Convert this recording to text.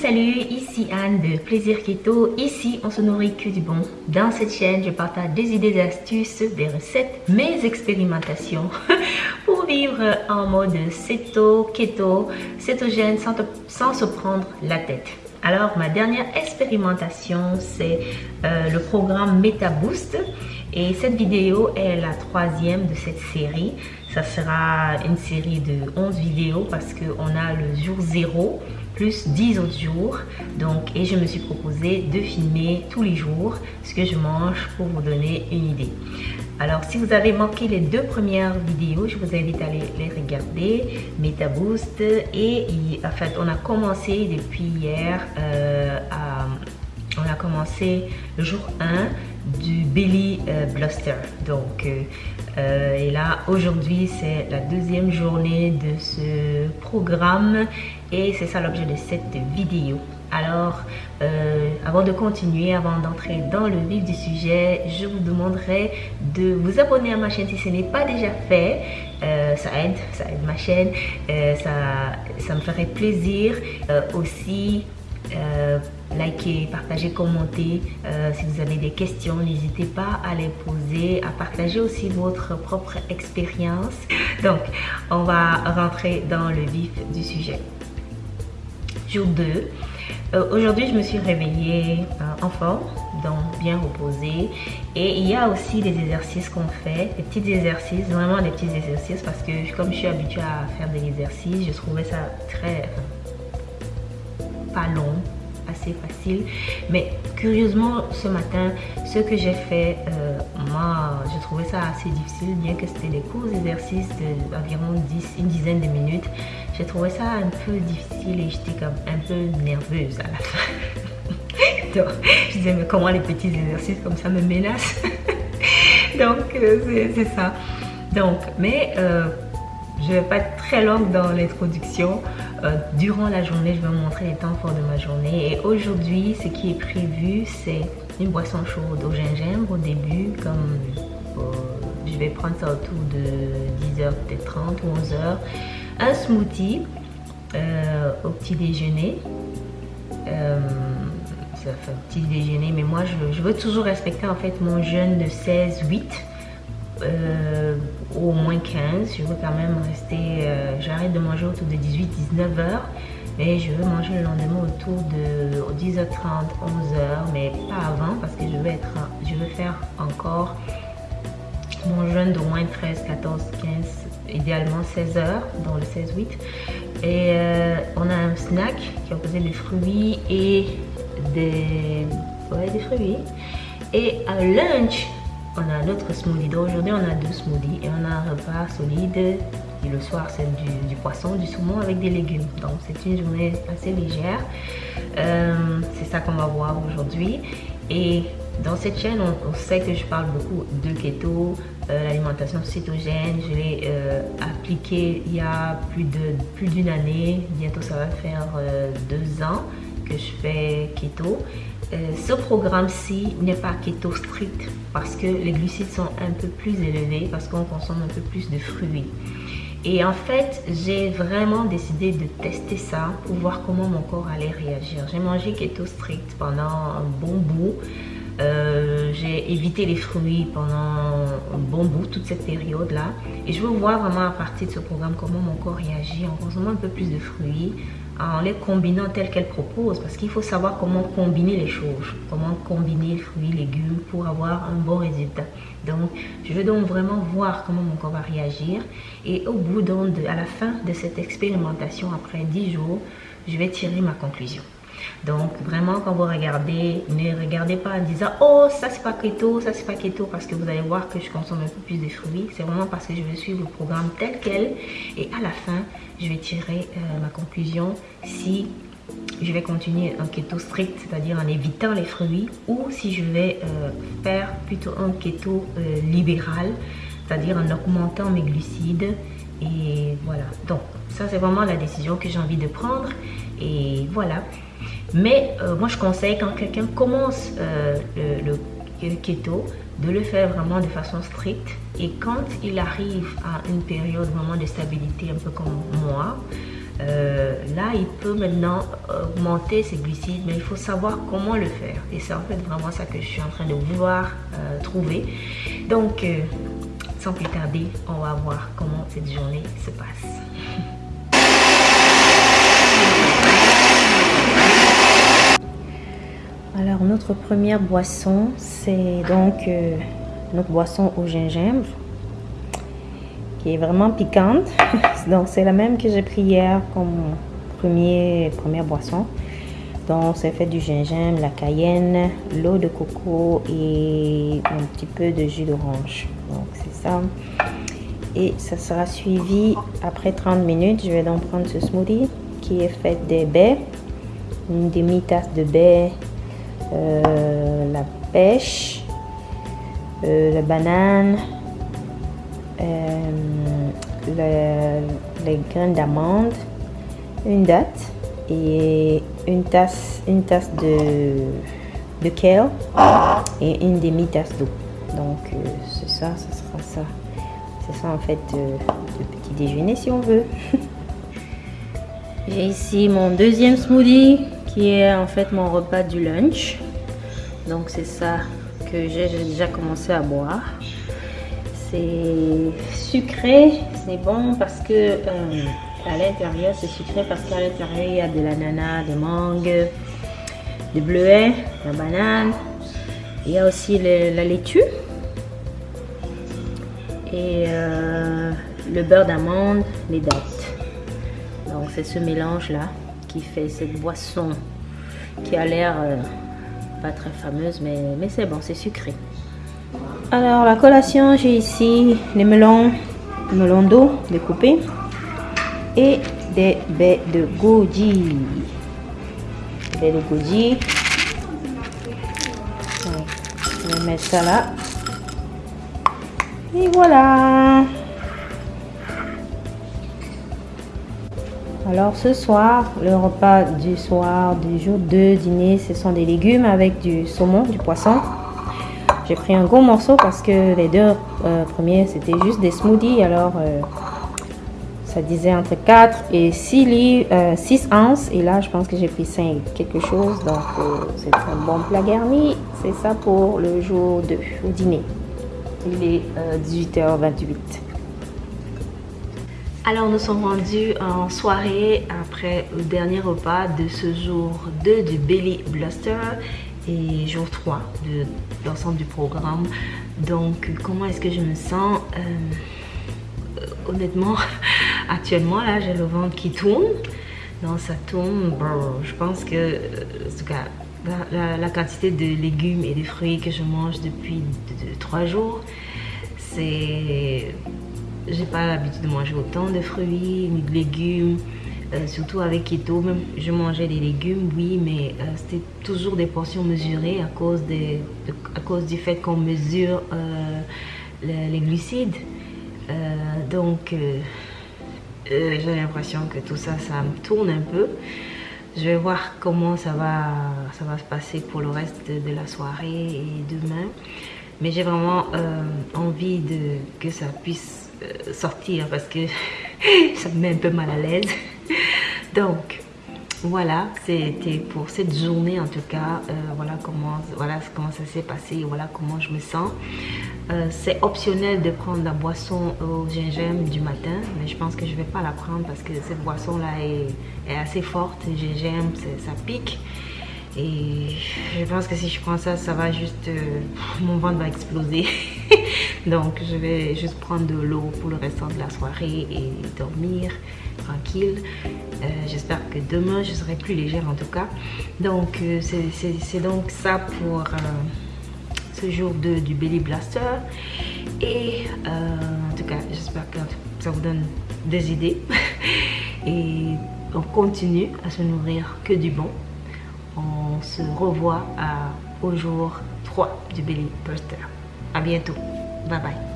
Salut ici Anne de Plaisir Keto. Ici, on se nourrit que du bon. Dans cette chaîne, je partage des idées, des astuces, des recettes, mes expérimentations pour vivre en mode céto, keto, cétogène sans, sans se prendre la tête. Alors, ma dernière expérimentation, c'est euh, le programme MetaBoost. Et cette vidéo est la troisième de cette série. Ça sera une série de 11 vidéos parce qu'on a le jour 0 plus 10 autres jours. Donc, et je me suis proposé de filmer tous les jours ce que je mange pour vous donner une idée. Alors, si vous avez manqué les deux premières vidéos, je vous invite à les, les regarder, MetaBoost. Et en fait, on a commencé depuis hier euh, on a commencé le jour 1 du Belly euh, Bluster. Donc, euh, euh, et là, aujourd'hui, c'est la deuxième journée de ce programme et c'est ça l'objet de cette vidéo. Alors, avant de continuer, avant d'entrer dans le vif du sujet, je vous demanderai de vous abonner à ma chaîne si ce n'est pas déjà fait. ça aide, ça aide ma chaîne, ça, ça me ferait plaisir. aussi, euh, likez, partagez, commentez. Euh, si vous avez des questions, n'hésitez pas à les poser, à partager aussi votre propre expérience. Donc, on va rentrer dans le vif du sujet. Jour 2. Euh, aujourd'hui, je me suis réveillée en forme, donc bien reposée. Et il y a aussi des exercices qu'on fait, des petits exercices, vraiment des petits exercices parce que comme je suis habituée à faire des exercices, je trouvais ça très pas long, assez facile. Mais curieusement, ce matin, ce que j'ai fait, euh, moi, je trouvais ça assez difficile, bien que c'était des courts exercices d'environ 10, une dizaine de minutes. J'ai trouvé ça un peu difficile et j'étais comme un peu nerveuse à la fin. Donc, je disais, mais comment les petits exercices comme ça me menacent? Donc, euh, c'est ça. Donc, mais... Euh, je vais pas être très longue dans l'introduction. Euh, durant la journée, je vais vous montrer les temps forts de ma journée. Et aujourd'hui, ce qui est prévu, c'est une boisson chaude au gingembre au début. Comme euh, je vais prendre ça autour de 10h, peut-être 30 ou 11h. Un smoothie euh, au petit déjeuner. ça fait un petit déjeuner, mais moi, je, je veux toujours respecter en fait mon jeûne de 16-8 euh, au moins 15. Je veux quand même rester, euh, j'arrête de manger autour de 18-19 heures. Mais je veux manger le lendemain autour de 10h30, 11h, mais pas avant parce que je veux, être, je veux faire encore mon jeûne d'au moins 13, 14, 15, idéalement 16 heures, dans le 16-8. Et euh, on a un snack qui composé de fruits et des, des fruits. Et un lunch, on a notre smoothie. Aujourd'hui, on a deux smoothies et on a un repas solide. Et le soir, c'est du, poisson, du saumon avec des légumes. Donc c'est une journée assez légère. Euh, c'est ça qu'on va voir aujourd'hui. Et dans cette chaîne, on, sait que je parle beaucoup de keto, euh, l'alimentation cétogène. Je l'ai euh, appliqué il y a plus d'une année. Bientôt, ça va faire deux ans que je fais keto. Euh, ce programme-ci n'est pas keto strict parce que les glucides sont un peu plus élevés, parce qu'on consomme un peu plus de fruits. Et en fait, j'ai vraiment décidé de tester ça pour voir comment mon corps allait réagir. J'ai mangé keto strict pendant un bon bout. Euh, j'ai évité les fruits pendant un bon bout, toute cette période-là. Et je veux voir vraiment à partir de ce programme comment mon corps réagit en consommant un peu plus de fruits, en les combinant tel qu'elle propose parce qu'il faut savoir comment combiner les choses, comment combiner fruits, légumes pour avoir un bon résultat. Donc, je veux donc vraiment voir comment mon corps va réagir et au bout donc à la fin de cette expérimentation, après 10 jours, je vais tirer ma conclusion. Donc vraiment quand vous regardez, ne regardez pas en disant oh ça c'est pas keto, ça c'est pas keto parce que vous allez voir que je consomme un peu plus de fruits. C'est vraiment parce que je vais suivre le programme tel quel et à la fin je vais tirer euh, ma conclusion si je vais continuer un keto strict, c'est-à-dire en évitant les fruits, ou si je vais euh, faire plutôt un keto euh, libéral, c'est-à-dire en augmentant mes glucides. Et voilà, donc ça c'est vraiment la décision que j'ai envie de prendre. Et voilà, mais euh, moi, je conseille quand quelqu'un commence euh, le, keto, de le faire vraiment de façon stricte. Et quand il arrive à une période vraiment de stabilité, un peu comme moi, euh, là, il peut maintenant augmenter ses glucides, mais il faut savoir comment le faire. Et c'est en fait vraiment ça que je suis en train de vouloir trouver. Donc, sans plus tarder, on va voir comment cette journée se passe. Alors, notre première boisson, c'est donc notre boisson au gingembre qui est vraiment piquante. Donc c'est la même que j'ai pris hier comme première boisson. Donc c'est fait du gingembre, la cayenne, l'eau de coco et un petit peu de jus d'orange. Donc c'est ça. Et ça sera suivi après 30 minutes. Je vais donc prendre ce smoothie qui est fait des baies, une demi-tasse de baies, euh, la pêche, euh, la banane, euh, les graines d'amande, une date et une tasse, une tasse de, de kale et une demi-tasse d'eau. Donc c'est ça, ça sera ça. C'est ça en fait le petit déjeuner si on veut. J'ai ici mon deuxième smoothie qui est en fait mon repas du lunch. Donc c'est ça que j'ai déjà commencé à boire. C'est sucré, c'est bon parce que euh, à l'intérieur c'est sucré parce qu'à l'intérieur il y a de l'ananas, des mangues, des bleuets, la banane. Il y a aussi la laitue et euh, le beurre d'amande, les dattes. Donc c'est ce mélange là qui fait cette boisson qui a l'air euh, pas très fameuse mais, c'est bon, c'est sucré. Alors la collation, j'ai ici les melons, melons d'eau découpés et des baies de goji. Baies de goji. Je vais mettre ça là. Et voilà. Alors ce soir, le repas du soir du jour de dîner, ce sont des légumes avec du saumon, du poisson. J'ai pris un gros morceau parce que les deux euh, premiers, c'était juste des smoothies. Alors, euh, ça disait entre 4 et 6, livres, 6 ounces. Et là, je pense que j'ai pris 5 quelque chose. Donc, euh, c'est un bon plat garni. C'est ça pour le jour 2, au dîner. Il est 18h28. Alors nous sommes rendus en soirée après le dernier repas de ce jour 2 du Belly Bluster et jour 3 de l'ensemble du programme. Donc, comment est-ce que je me sens euh, Honnêtement, actuellement, là, j'ai le ventre qui tourne. Donc, ça tourne. je pense que, en tout cas, la, quantité de légumes et de fruits que je mange depuis 3 jours, c'est... J'ai pas l'habitude de manger autant de fruits, de légumes. Euh, surtout avec keto, même je mangeais des légumes, oui, mais euh, c'était toujours des portions mesurées à cause, des, à cause du fait qu'on mesure euh, les, glucides. donc, j'ai l'impression que tout ça, ça me tourne un peu. Je vais voir comment ça va, ça va se passer pour le reste de, la soirée et demain. Mais j'ai vraiment envie de, que ça puisse sortir parce que ça me met un peu mal à l'aise. Donc, voilà, c'était pour cette journée en tout cas. Euh, voilà, comment, voilà comment ça s'est passé. Voilà comment je me sens. Euh, c'est optionnel de prendre la boisson au gingembre du matin. Mais je pense que je ne vais pas la prendre parce que cette boisson-là est, assez forte. Le gingembre, ça pique. Et je pense que si je prends ça, ça va juste... Euh, mon ventre va exploser. Donc, je vais juste prendre de l'eau pour le restant de la soirée et dormir tranquille. Euh, j'espère que demain, je serai plus légère en tout cas. Donc, euh, c'est donc ça pour ce jour du Belly Blaster. Et en tout cas, j'espère que ça vous donne des idées. et on continue à se nourrir que du bon on se revoit au jour 3 du Belly Buster. À bientôt. Bye bye.